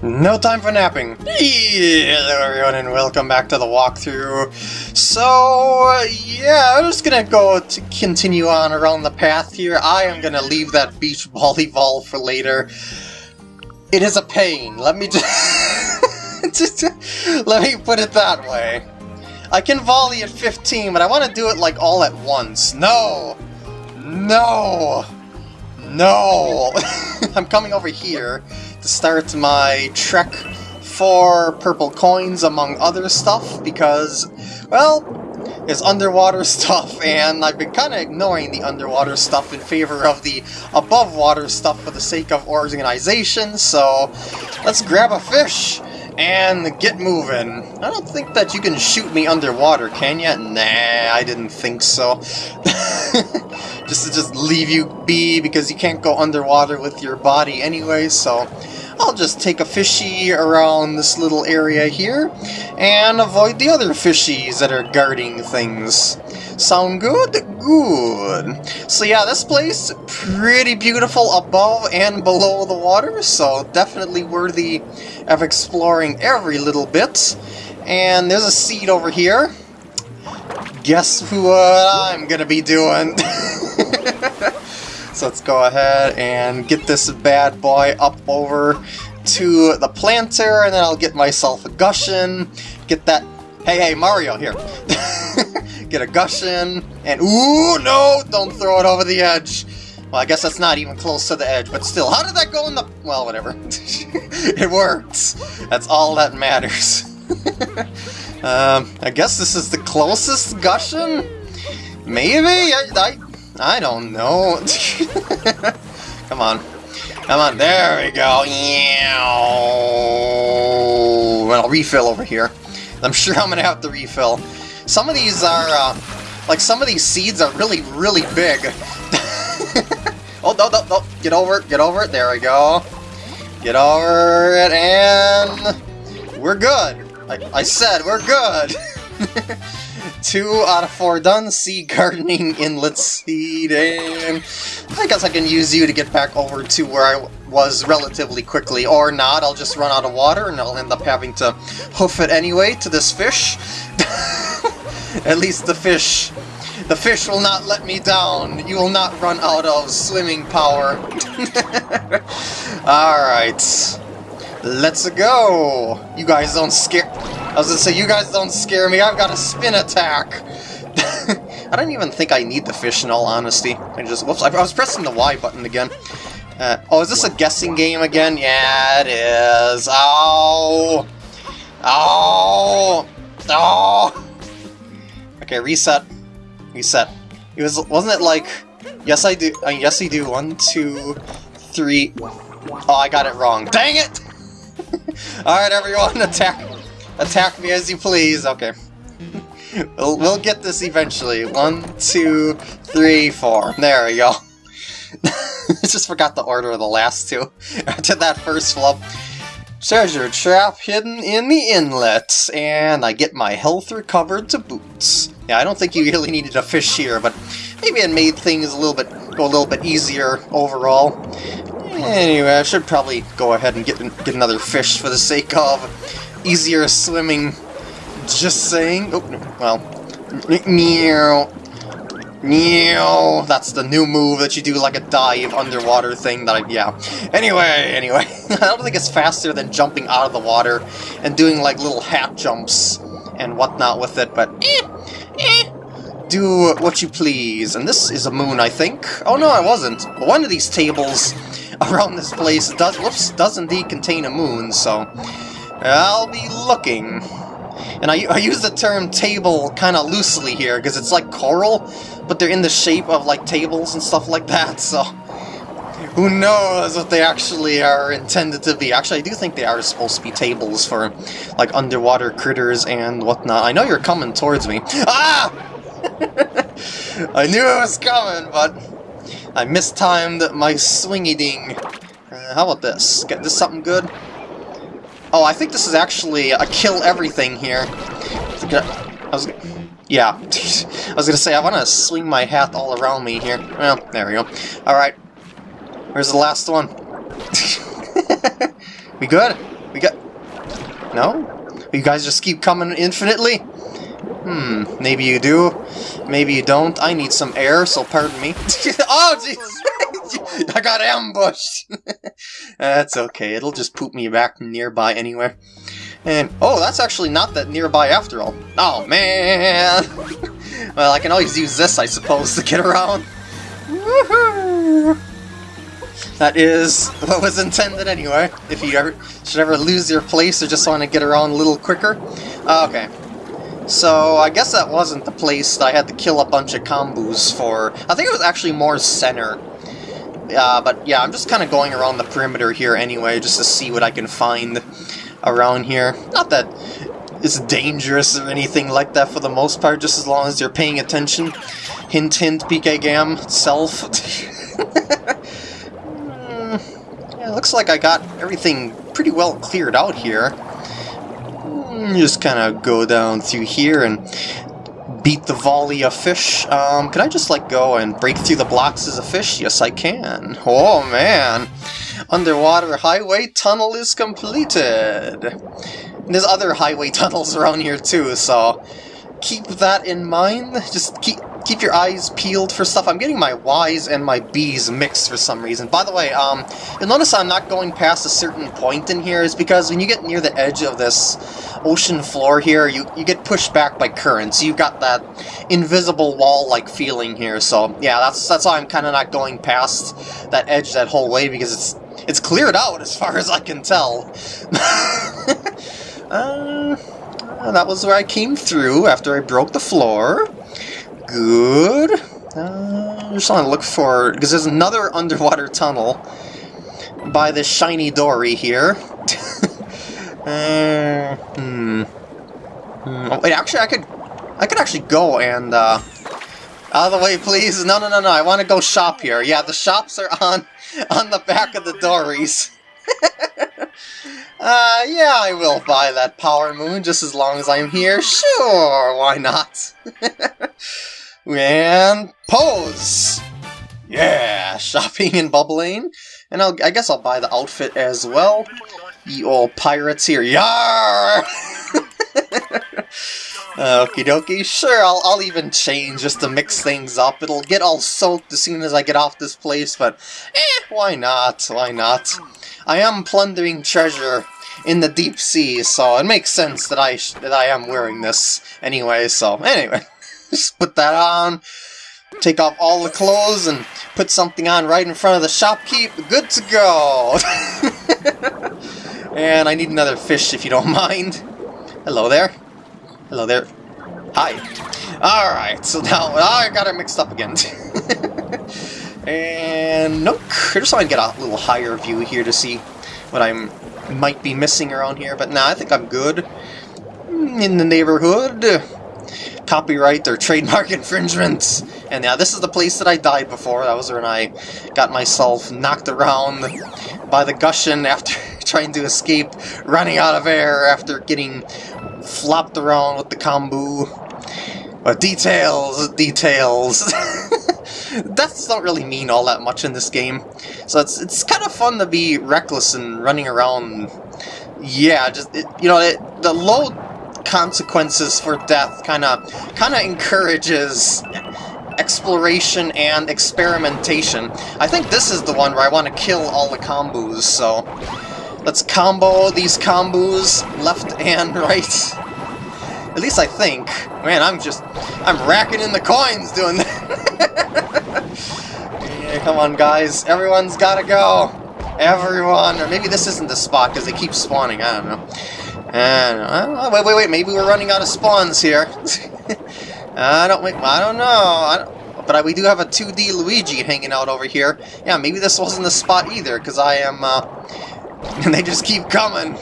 No time for napping. Hello everyone and welcome back to the walkthrough. So, yeah, I'm just gonna go to continue on around the path here. I am gonna leave that beach volleyball for later. It is a pain, let me just... let me put it that way. I can volley at 15, but I want to do it like all at once. No! No! No! I'm coming over here start my trek for purple coins among other stuff because, well, there's underwater stuff and I've been kind of ignoring the underwater stuff in favor of the above water stuff for the sake of organization, so let's grab a fish and get moving. I don't think that you can shoot me underwater, can you? Nah, I didn't think so. just to just leave you be because you can't go underwater with your body anyway, so I'll just take a fishy around this little area here and avoid the other fishies that are guarding things. Sound good? Good. So yeah, this place, pretty beautiful above and below the water, so definitely worthy of exploring every little bit. And there's a seed over here. Guess what I'm gonna be doing? so let's go ahead and get this bad boy up over to the planter, and then I'll get myself a Gushen, get that... Hey, hey, Mario, here. get a Gushen, and ooh, no, don't throw it over the edge. Well, I guess that's not even close to the edge, but still, how did that go in the... Well, whatever. it works. That's all that matters. um, I guess this is the closest Gushen? Maybe? I, I, I don't know. Come on. Come on, there we go. Yeah. I'll refill over here. I'm sure I'm gonna have to refill. Some of these are, uh, like, some of these seeds are really, really big. oh, no, no, no, get over it, get over it, there we go. Get over it, and we're good. I, I said we're good. Two out of four done. Seed gardening, inlet seeding. I guess I can use you to get back over to where I was relatively quickly, or not. I'll just run out of water and I'll end up having to hoof it anyway to this fish. At least the fish the fish will not let me down. You will not run out of swimming power. Alright. Let's go! You guys don't scare... I was gonna say, you guys don't scare me. I've got a spin attack. I don't even think I need the fish in all honesty. I just... Whoops, I was pressing the Y button again. Uh, oh, is this a guessing game again? Yeah, it is. Oh! Oh! Oh! Okay, reset. Reset. It was, wasn't it like... Yes, I do. Uh, yes, I do. One, two, three... Oh, I got it wrong. Dang it! Alright, everyone, attack attack me as you please. Okay. we'll, we'll get this eventually. One, two, three, four. There we go. just forgot the order of the last two. After that first flub. Treasure trap hidden in the inlet, and I get my health recovered to boots. Yeah, I don't think you really needed a fish here, but maybe it made things a little bit go a little bit easier overall. Anyway, I should probably go ahead and get get another fish for the sake of easier swimming. Just saying. Oh, well. Meow. Meow. That's the new move that you do like a dive underwater thing that I, yeah. Anyway, anyway. I don't think it's faster than jumping out of the water and doing like little hat jumps and whatnot with it, but eh, eh. Do what you please. And this is a moon, I think. Oh no, I wasn't. One of these tables around this place does, whoops, does indeed contain a moon, so I'll be looking. And I, I use the term table kind of loosely here, because it's like coral, but they're in the shape of like tables and stuff like that, so... Who knows what they actually are intended to be. Actually, I do think they are supposed to be tables for, like, underwater critters and whatnot. I know you're coming towards me. Ah! I knew it was coming, but I mistimed my swingy ding. Uh, how about this? Get this something good? Oh, I think this is actually a kill everything here. I was, yeah, I was gonna say I want to swing my hat all around me here. Well, there we go. All right, where's the last one? we good? We got... No? You guys just keep coming infinitely? Hmm, maybe you do, maybe you don't. I need some air, so pardon me. oh, jeez! I got ambushed! that's okay, it'll just poop me back nearby anyway. And, oh, that's actually not that nearby after all. Oh, man! well, I can always use this, I suppose, to get around. That is what was intended anyway, if you ever should ever lose your place or just want to get around a little quicker. Okay. So, I guess that wasn't the place that I had to kill a bunch of combos for. I think it was actually more center. Uh, but yeah, I'm just kind of going around the perimeter here anyway, just to see what I can find around here. Not that it's dangerous or anything like that for the most part, just as long as you're paying attention. Hint hint, PK Gam itself. yeah, looks like I got everything pretty well cleared out here. Just kind of go down through here and beat the volley of fish. Um, can I just like go and break through the blocks as a fish? Yes, I can. Oh, man. Underwater highway tunnel is completed. And there's other highway tunnels around here too, so keep that in mind. Just keep keep your eyes peeled for stuff. I'm getting my Y's and my B's mixed for some reason. By the way, um, you'll notice I'm not going past a certain point in here is because when you get near the edge of this ocean floor here, you, you get pushed back by currents. You've got that invisible wall-like feeling here, so yeah, that's that's why I'm kind of not going past that edge that whole way, because it's it's cleared out as far as I can tell. uh, that was where I came through after I broke the floor. Good. Uh, just want to look for... Because there's another underwater tunnel by this shiny Dorrie here. uh, hmm. hmm. Oh, wait, actually, I could... I could actually go and, uh... Out of the way, please. No, no, no, no. I want to go shop here. Yeah, the shops are on on the back of the Dorries. uh, yeah, I will buy that Power Moon just as long as I'm here. Sure, why not? And pose! Yeah, shopping and Bubblaine. And I'll, I guess I'll buy the outfit as well. You old pirates here. Yar! Okie dokie, sure, I'll, I'll even change just to mix things up. It'll get all soaked as soon as I get off this place, but eh, why not, why not? I am plundering treasure in the deep sea, so it makes sense that I that I am wearing this anyway, so anyway. Just put that on, take off all the clothes, and put something on right in front of the shopkeep. Good to go! and I need another fish if you don't mind. Hello there. Hello there. Hi. Alright, so now I got it mixed up again. and nope, I just want to get a little higher view here to see what I might be missing around here, but nah, I think I'm good. In the neighborhood copyright or trademark infringements. And yeah, this is the place that I died before. That was when I got myself knocked around by the Gushen after trying to escape, running out of air after getting flopped around with the kombu. But details, details. Deaths don't really mean all that much in this game. So it's it's kind of fun to be reckless and running around. Yeah, just, it, you know, it, the low consequences for death kind of kind of encourages exploration and experimentation. I think this is the one where I want to kill all the combos, so let's combo these combos left and right. At least I think. Man, I'm just, I'm racking in the coins doing that. yeah, come on, guys. Everyone's gotta go. Everyone. Or maybe this isn't the spot because they keep spawning. I don't know. Uh, wait, wait, wait. Maybe we're running out of spawns here. I don't. I don't know. I don't, but I, we do have a 2D Luigi hanging out over here. Yeah, maybe this wasn't the spot either, because I am. Uh, and they just keep coming.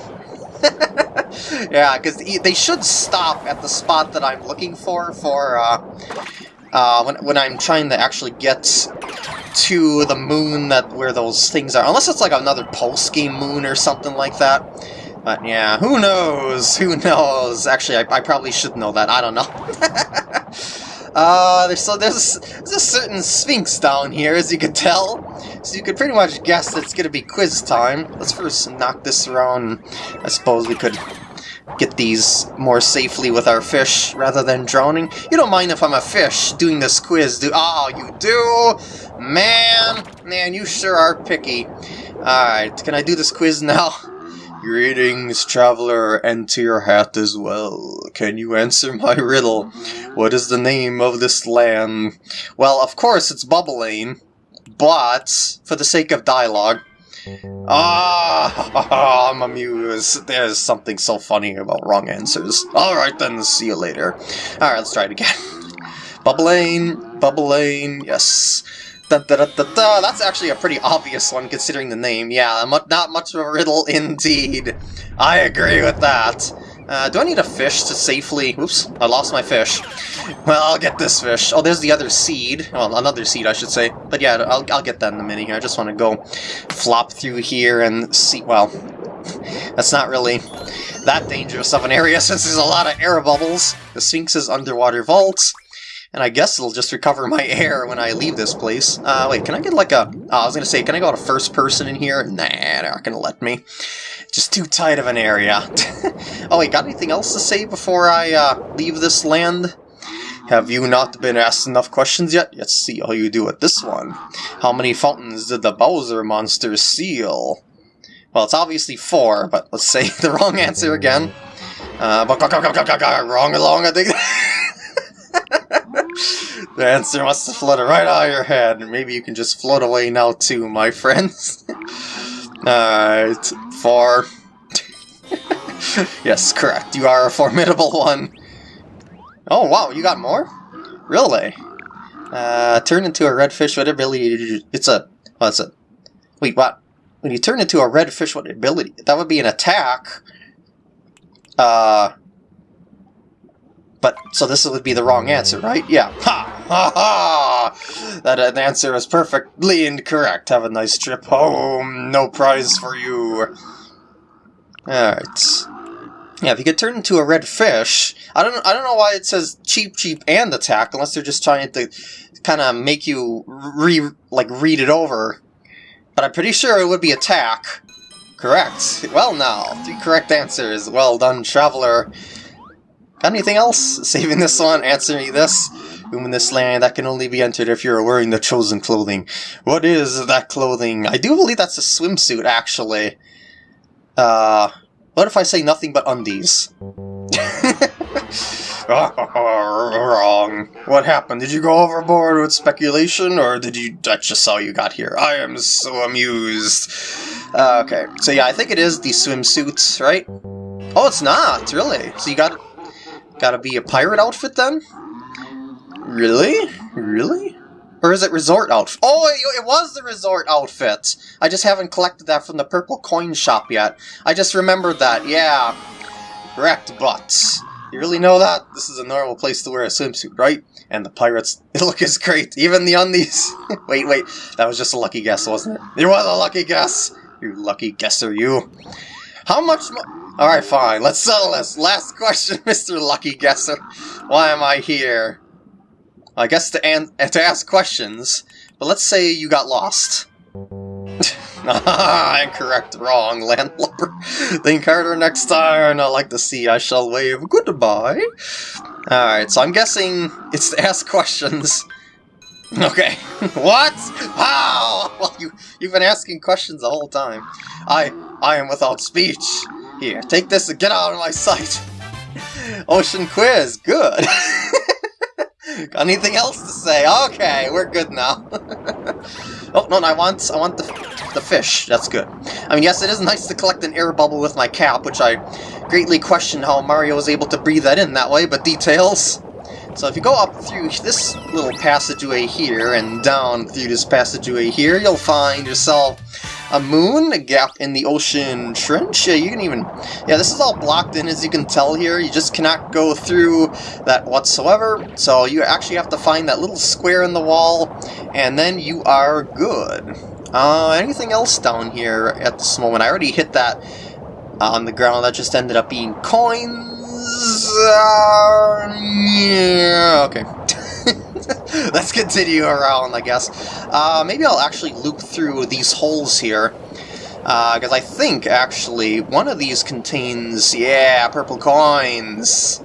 yeah, because they should stop at the spot that I'm looking for for uh, uh, when when I'm trying to actually get to the moon that where those things are. Unless it's like another post game moon or something like that. But yeah, who knows? Who knows? Actually, I, I probably should know that. I don't know. uh, there's, so there's, there's a certain sphinx down here, as you can tell. So you could pretty much guess it's going to be quiz time. Let's first knock this around. I suppose we could get these more safely with our fish rather than drowning. You don't mind if I'm a fish doing this quiz, do- Oh, you do? Man, man, you sure are picky. Alright, can I do this quiz now? Greetings, traveler, and to your hat as well. Can you answer my riddle? What is the name of this land? Well, of course it's Bubblaine, but for the sake of dialogue, Ah, I'm amused. There's something so funny about wrong answers. Alright then, see you later. Alright, let's try it again. Bubblaine, Bubblaine, yes. Da, da, da. That's actually a pretty obvious one considering the name. Yeah, not much of a riddle indeed. I agree with that. Uh, do I need a fish to safely... Oops, I lost my fish. Well, I'll get this fish. Oh, there's the other seed. Well, another seed, I should say. But yeah, I'll, I'll get that in a minute here. I just want to go flop through here and see... Well, that's not really that dangerous of an area since there's a lot of air bubbles. The Sphinx's underwater vault. And I guess it'll just recover my air when I leave this place. Uh, wait, can I get like a... Oh, I was going to say, can I go to first person in here? Nah, they're not going to let me. Just too tight of an area. oh wait, got anything else to say before I uh, leave this land? Have you not been asked enough questions yet? Let's see how you do with this one. How many fountains did the Bowser monster seal? Well, it's obviously four, but let's say the wrong answer again. Uh, wrong along, I think. The answer must have floated right out of your head. Maybe you can just float away now too, my friends. Alright, four. yes, correct. You are a formidable one. Oh, wow, you got more? Really? Uh, turn into a red fish with ability It's a... What's it? Wait, what? When you turn into a red fish with ability, that would be an attack. Uh... But, so this would be the wrong answer, right? Yeah. Ha! Ha ha! That uh, answer is perfectly incorrect. Have a nice trip home. No prize for you. Alright. Yeah, if you could turn into a red fish, I don't I don't know why it says Cheep Cheep and attack unless they're just trying to kind of make you re like read it over. But I'm pretty sure it would be attack. Correct. Well now, three correct answers. Well done, traveler. Got anything else? Saving this one, answering this. In this land that can only be entered if you're wearing the chosen clothing. What is that clothing? I do believe that's a swimsuit, actually. Uh, what if I say nothing but undies? Wrong. What happened? Did you go overboard with speculation, or did you? That's just how you got here. I am so amused. Uh, okay, so yeah, I think it is the swimsuits, right? Oh, it's not really. So you got gotta be a pirate outfit then? Really? Really? Or is it resort outfit? Oh, it, was the resort outfit! I just haven't collected that from the purple coin shop yet. I just remembered that, yeah. Correct, but... You really know that? This is a normal place to wear a swimsuit, right? And the pirates, look as great. Even the undies. wait, wait. That was just a lucky guess, wasn't it? It was a lucky guess! You lucky guesser, you. How much Alright, fine. Let's settle this. Last question, Mr. Lucky Guesser. Why am I here? I guess to, an to ask questions, but let's say you got lost. Incorrect, wrong, landlubber. Think harder next time, I like to see, I shall wave goodbye. Alright, so I'm guessing it's to ask questions. Okay. what? How? Well, you, you've been asking questions the whole time. I, I am without speech. Here, take this and get out of my sight. Ocean quiz, good. Got anything else to say? Okay, we're good now. oh, no, no, I want, I want the, the fish. That's good. I mean, yes, it is nice to collect an air bubble with my cap, which I greatly question how Mario was able to breathe that in that way, but details. So if you go up through this little passageway here and down through this passageway here, you'll find yourself a moon, a gap in the ocean trench. Yeah, you can even... Yeah, this is all blocked in, as you can tell here. You just cannot go through that whatsoever. So you actually have to find that little square in the wall, and then you are good. Uh, anything else down here at this moment? I already hit that on the ground. That just ended up being coins. Uh, yeah, okay. Let's continue around, I guess. Uh, maybe I'll actually loop through these holes here. Because uh, I think, actually, one of these contains, yeah, purple coins.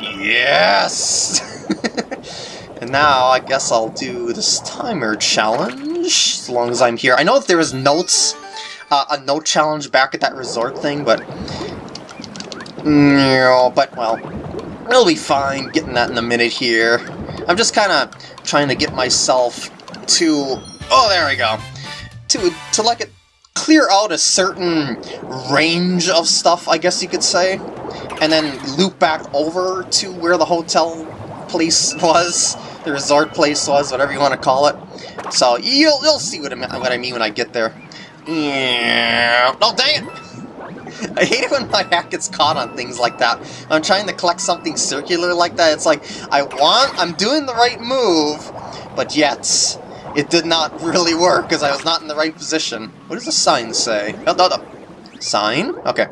Yes! and now, I guess I'll do this timer challenge, as long as I'm here. I know if there was notes, uh, a note challenge back at that resort thing, but... No, but, well, it'll be fine getting that in a minute here. I'm just kind of trying to get myself to... Oh, there we go. To, to like, it, clear out a certain range of stuff, I guess you could say, and then loop back over to where the hotel place was, the resort place was, whatever you want to call it. So you'll, you'll see what I, what I mean when I get there. Yeah. Oh, dang it! I hate it when my hat gets caught on things like that. I'm trying to collect something circular like that. It's like, I want, I'm doing the right move, but yet, it did not really work because I was not in the right position. What does the sign say? Oh, no, no. Sign? Okay.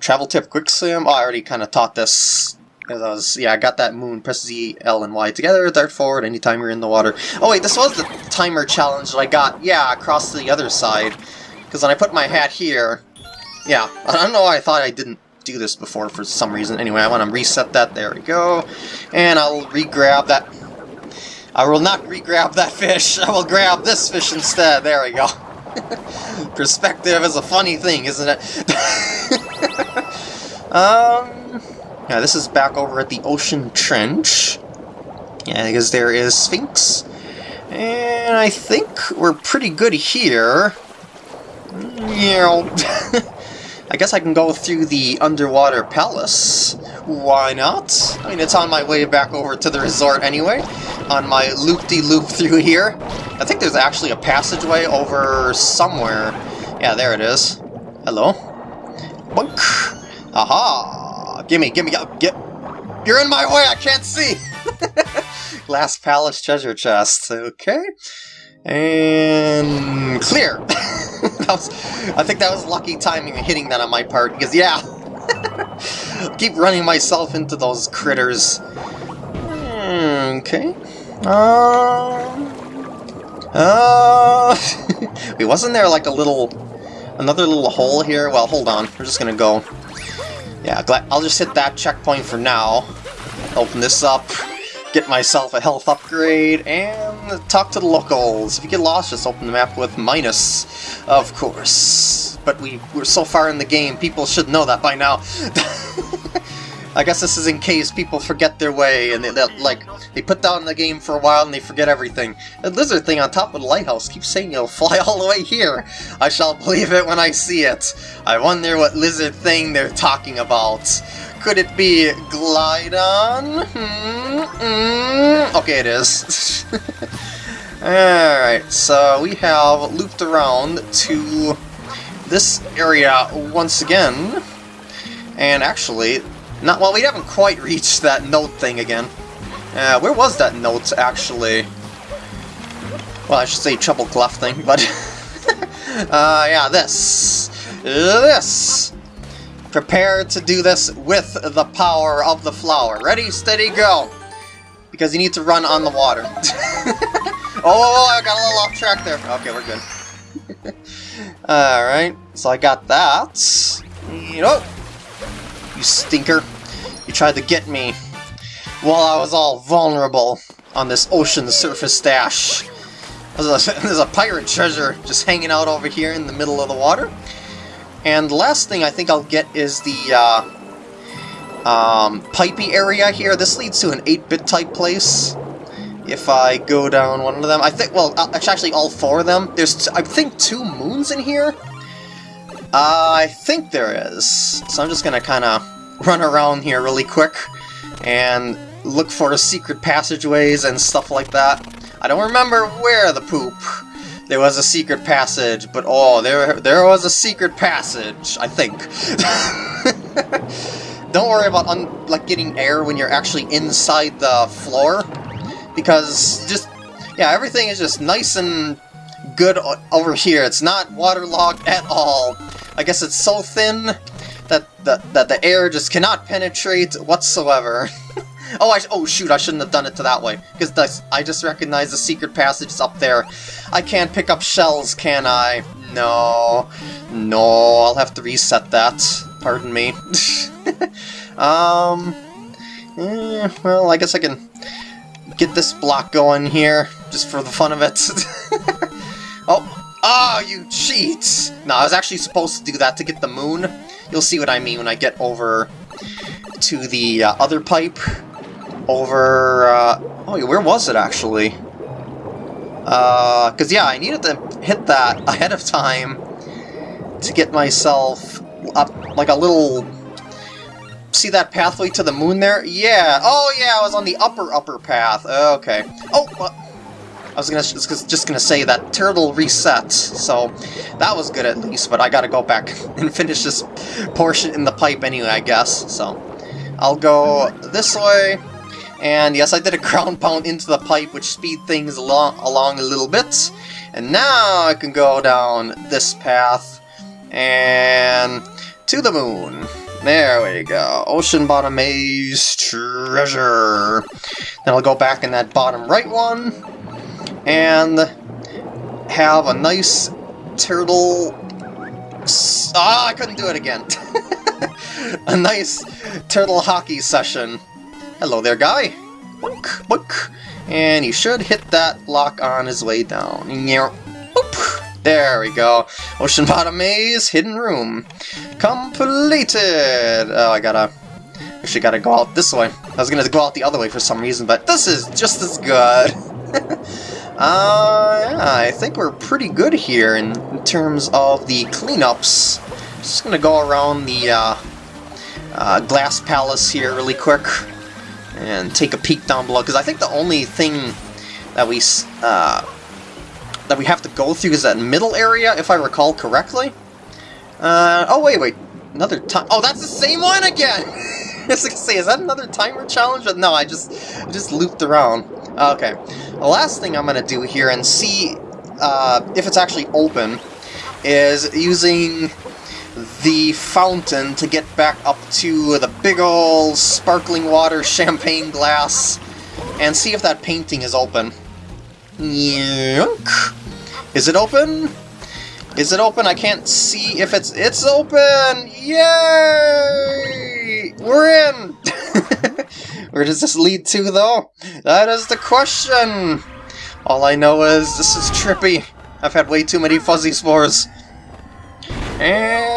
Travel tip, quicksand. Oh, I already kind of taught this. As I was, yeah, I got that moon. Press Z, L, and Y together. Dart forward anytime you're in the water. Oh wait, this was the timer challenge that I got. Yeah, across to the other side. Because when I put my hat here, yeah, I don't know why I thought I didn't do this before for some reason. Anyway, I want to reset that. There we go. And I'll re-grab that. I will not re-grab that fish. I will grab this fish instead. There we go. Perspective is a funny thing, isn't it? um, yeah, this is back over at the Ocean Trench. Yeah, because there is Sphinx. And I think we're pretty good here. Yeah. I guess I can go through the underwater palace. Why not? I mean, it's on my way back over to the resort anyway, on my loop-de-loop -loop through here. I think there's actually a passageway over somewhere. Yeah, there it is. Hello? Bunk! Aha! Gimme, gimme, get... You're in my way, I can't see! Last Palace treasure chest, okay. And... clear! was, I think that was lucky timing hitting that on my part, because yeah, keep running myself into those critters. Okay. Uh, uh, wait, wasn't there like a little, another little hole here? Well, hold on, we're just gonna go. Yeah, I'll just hit that checkpoint for now. Open this up get myself a health upgrade, and talk to the locals. If you get lost, just open the map with minus, of course. But we, we're so far in the game, people should know that by now. I guess this is in case people forget their way and they, like they put down the game for a while and they forget everything. The lizard thing on top of the lighthouse keeps saying it'll fly all the way here. I shall believe it when I see it. I wonder what lizard thing they're talking about. Could it be Glydon? Hmm, hmm. Okay, it is. Alright, so we have looped around to this area once again. And actually, not well, we haven't quite reached that note thing again. Uh, where was that note, actually? Well, I should say Treble Clef thing, but... uh, yeah, this. This! Prepare to do this with the power of the flower. Ready, steady, go! Because you need to run on the water. oh, oh, I got a little off track there. Okay, we're good. Alright, so I got that. You know, you stinker. You tried to get me while I was all vulnerable on this ocean surface dash. There's a, there's a pirate treasure just hanging out over here in the middle of the water. And the last thing I think I'll get is the uh, um, pipey area here. This leads to an 8-bit type place. If I go down one of them, I think, well, uh, actually all four of them. There's, I think, two moons in here? Uh, I think there is. So I'm just gonna kind of run around here really quick and look for secret passageways and stuff like that. I don't remember where the poop there was a secret passage, but oh, there there was a secret passage, I think. Don't worry about like getting air when you're actually inside the floor, because just yeah, everything is just nice and good over here. It's not waterlogged at all. I guess it's so thin that the, that the air just cannot penetrate whatsoever. Oh, I oh shoot, I shouldn't have done it to that way, because I just recognize the secret passage is up there. I can't pick up shells, can I? No, no, I'll have to reset that. Pardon me. um, eh, well, I guess I can get this block going here, just for the fun of it. oh, oh, you cheat! No, I was actually supposed to do that to get the moon. You'll see what I mean when I get over to the uh, other pipe. Over, uh, oh, where was it actually? Because, uh, yeah, I needed to hit that ahead of time to get myself up, like a little... See that pathway to the moon there? Yeah. Oh, yeah, I was on the upper, upper path. Okay. Oh, I was gonna just gonna say that turtle reset, so that was good at least, but I gotta go back and finish this portion in the pipe anyway, I guess, so I'll go this way, and yes, I did a ground pound into the pipe, which speed things along, along a little bit. And now I can go down this path and to the moon. There we go. Ocean bottom maze treasure. Then I'll go back in that bottom right one and have a nice turtle... Ah, I couldn't do it again. a nice turtle hockey session. Hello there, guy. Boink, boink. And he should hit that lock on his way down. There we go. Ocean Bottom Maze, Hidden Room. Completed! Oh, I gotta... Actually gotta go out this way. I was gonna go out the other way for some reason, but this is just as good. uh, yeah, I think we're pretty good here in, in terms of the cleanups. Just gonna go around the uh, uh, Glass Palace here really quick and take a peek down below, because I think the only thing that we uh, that we have to go through is that middle area, if I recall correctly. Uh, oh, wait, wait. Another time. Oh, that's the same one again! I was gonna say, is that another timer challenge? But no, I just just looped around. Okay. The last thing I'm gonna do here and see uh, if it's actually open is using the fountain to get back up to the big ol' sparkling water champagne glass and see if that painting is open. Yunk. Is it open? Is it open? I can't see if it's... It's open! Yay! We're in! Where does this lead to, though? That is the question! All I know is this is trippy. I've had way too many fuzzy spores. And...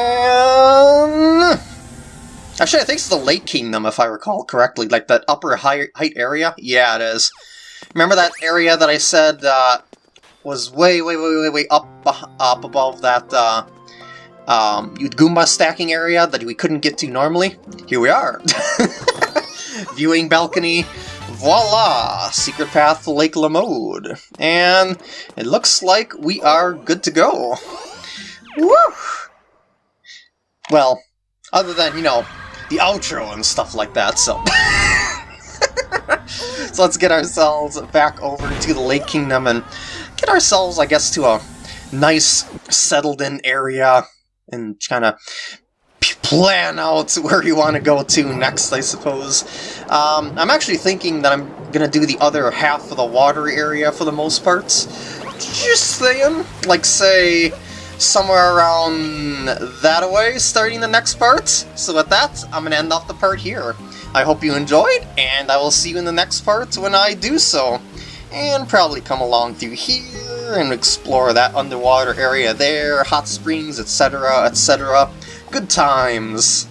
Actually, I think it's the Lake Kingdom, if I recall correctly. Like, that upper high, height area? Yeah, it is. Remember that area that I said uh, was way, way, way, way, way up, up above that uh, um, Goomba stacking area that we couldn't get to normally? Here we are! Viewing balcony, voila! Secret path to Lake Lamode. And it looks like we are good to go. Woo! Well, other than, you know, the outro and stuff like that, so... so let's get ourselves back over to the Lake Kingdom and get ourselves, I guess, to a nice, settled-in area and kind of plan out where you want to go to next, I suppose. Um, I'm actually thinking that I'm going to do the other half of the water area for the most part. Just saying. Like, say, somewhere around that way, starting the next part. So with that, I'm going to end off the part here. I hope you enjoyed, and I will see you in the next part when I do so. And probably come along through here and explore that underwater area there, hot springs, etc., etc. Good times!